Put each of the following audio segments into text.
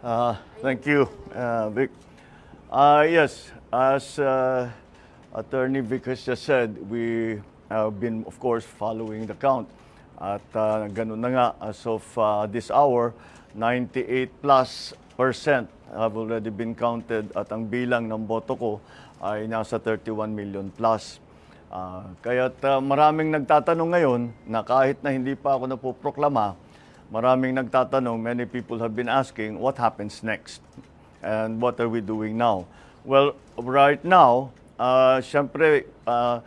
Uh, thank you, uh, Vic. Uh, yes, as uh, Attorney Vic has just said, we have been, of course, following the count. At uh, ganun na nga, as of uh, this hour, 98 plus percent have already been counted at ang bilang ng boto ko ay nasa 31 million plus. Uh, kaya't uh, maraming nagtatanong ngayon na kahit na hindi pa ako napoproklama, maraming nagtatanong, many people have been asking, what happens next? And what are we doing now? Well, right now, uh, syempre, uh,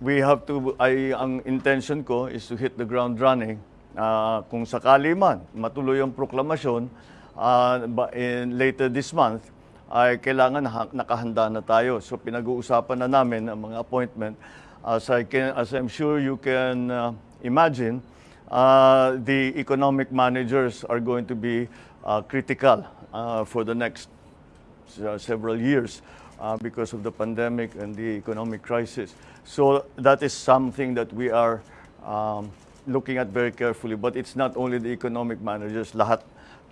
we have to, ay, ang intention ko is to hit the ground running. Uh, kung sakali man, matuloy ang proklamasyon, uh, in, later this month, ay kailangan ha- nakahanda na tayo. So pinag-uusapan na namin ang mga appointment. As, I can, as I'm sure you can uh, imagine, uh, the economic managers are going to be uh, critical uh, for the next uh, several years uh, because of the pandemic and the economic crisis. So that is something that we are um, looking at very carefully. But it's not only the economic managers, lahat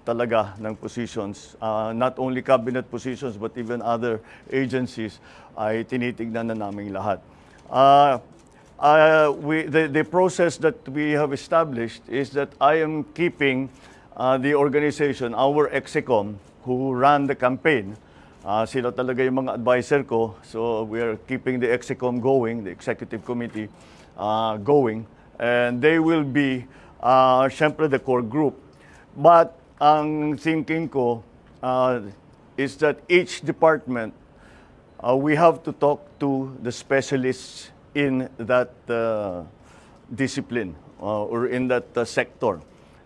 talaga ng positions, uh, not only cabinet positions but even other agencies ay tinitignan na namin lahat. Uh, uh, we, the, the process that we have established is that I am keeping uh, the organization, our EXECOM, who ran the campaign, uh, sila talaga yung mga advisor ko. So we are keeping the EXECOM going, the executive committee uh, going. And they will be, uh, syempre, the core group. But ang thinking ko uh, is that each department uh, we have to talk to the specialists in that uh, discipline uh, or in that uh, sector.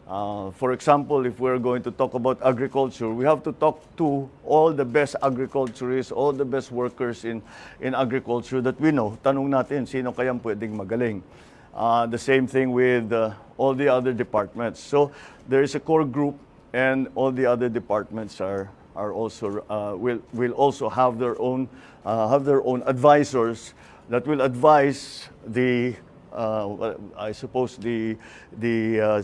Uh, for example, if we're going to talk about agriculture, we have to talk to all the best agriculturists, all the best workers in, in agriculture that we know. Tanong natin, sino kayang pwedeng magaling? Uh, the same thing with uh, all the other departments. So there is a core group and all the other departments are are also uh, will will also have their own uh, have their own advisors that will advise the uh, I suppose the the uh,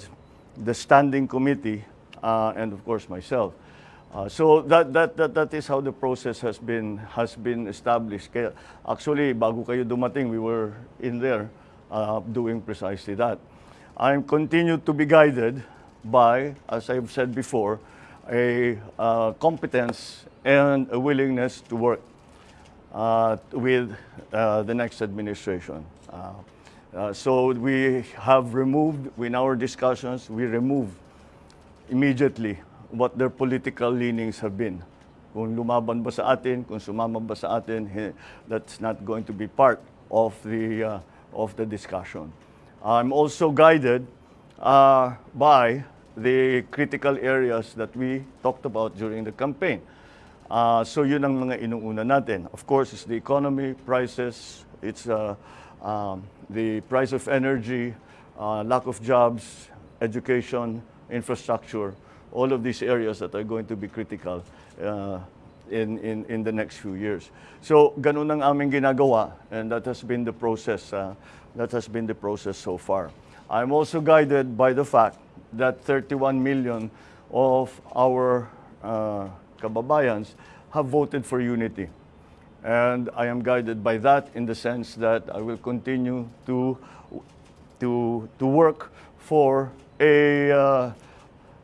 the standing committee uh, and of course myself. Uh, so that, that that that is how the process has been has been established. Kaya actually bago kayo dumating we were in there uh, doing precisely that. I'm continued to be guided by, as I've said before, a uh, competence and a willingness to work with uh, the next administration. Uh, uh, so we have removed, in our discussions, we remove immediately what their political leanings have been. Kung lumaban ba sa atin, kung sumama ba sa atin, that's not going to be part of the, uh, of the discussion. I'm also guided uh, by the critical areas that we talked about during the campaign. Uh, so yun ang mga inuuna natin. Of course, it's the economy, prices, it's uh, um, the price of energy, uh, lack of jobs, education, infrastructure, all of these areas that are going to be critical uh, in, in, in the next few years. So ganun ang aming ginagawa and that has been the process, uh, that has been the process so far. I'm also guided by the fact that 31 million of our uh, kababayans have voted for unity. And I am guided by that in the sense that I will continue to, to, to work for a, uh,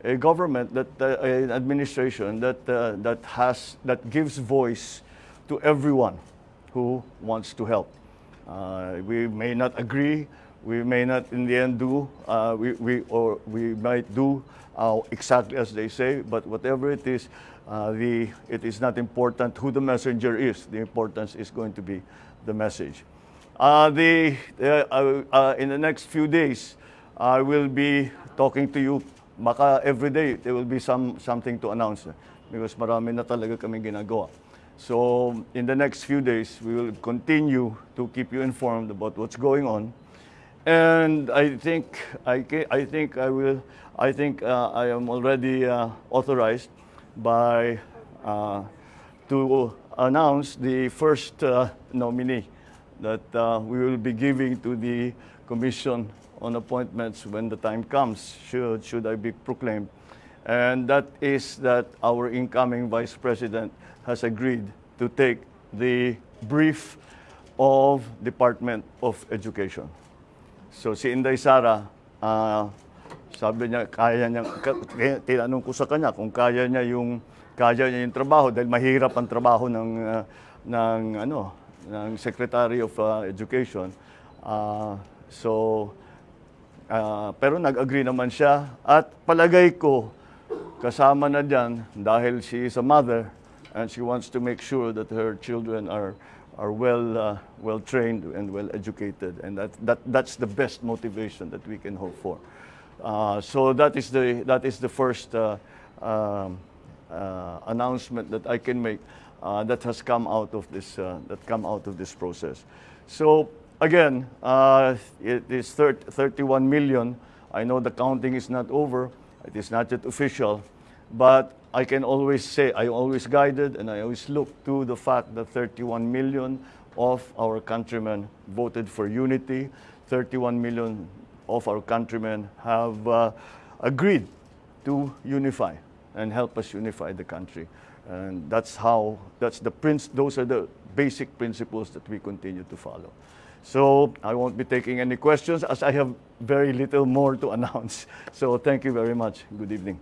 a government, that, uh, an administration that, uh, that, has, that gives voice to everyone who wants to help. Uh, we may not agree, we may not in the end do, uh, we, we, or we might do uh, exactly as they say, but whatever it is, uh, the, it is not important who the messenger is. The importance is going to be the message. Uh, the, uh, uh, in the next few days, I will be talking to you. Maka every day, there will be some, something to announce because marami na talaga kami ginagawa. So in the next few days, we will continue to keep you informed about what's going on. And I think I, ca- I think I will. I think uh, I am already uh, authorized by uh, to announce the first uh, nominee that uh, we will be giving to the Commission on Appointments when the time comes. Should should I be proclaimed And that is that our incoming Vice President has agreed to take the brief of Department of Education. So si Inday Sara, ah, sabi niya kaya niya tinanong ko sa kanya kung kaya niya yung kaya niya yung trabaho dahil mahirap ang trabaho ng ah, ng ano ng Secretary of ah, Education. Ah, so ah, pero nag-agree naman siya at palagay ko kasama na diyan dahil she is a mother and she wants to make sure that her children are are well uh, well trained and well educated and that, that that's the best motivation that we can hope for. Uh, so that is the that is the first uh, um, uh, announcement that I can make uh, that has come out of this uh, that come out of this process. So again it is thir- 31 million. I know the counting is not over. It is not yet official but I can always say, I always guided and I always look to the fact that 31 million of our countrymen voted for unity. 31 million of our countrymen have uh, agreed to unify and help us unify the country. And that's how, that's the prince, those are the basic principles that we continue to follow. So I won't be taking any questions as I have very little more to announce. So thank you very much. Good evening.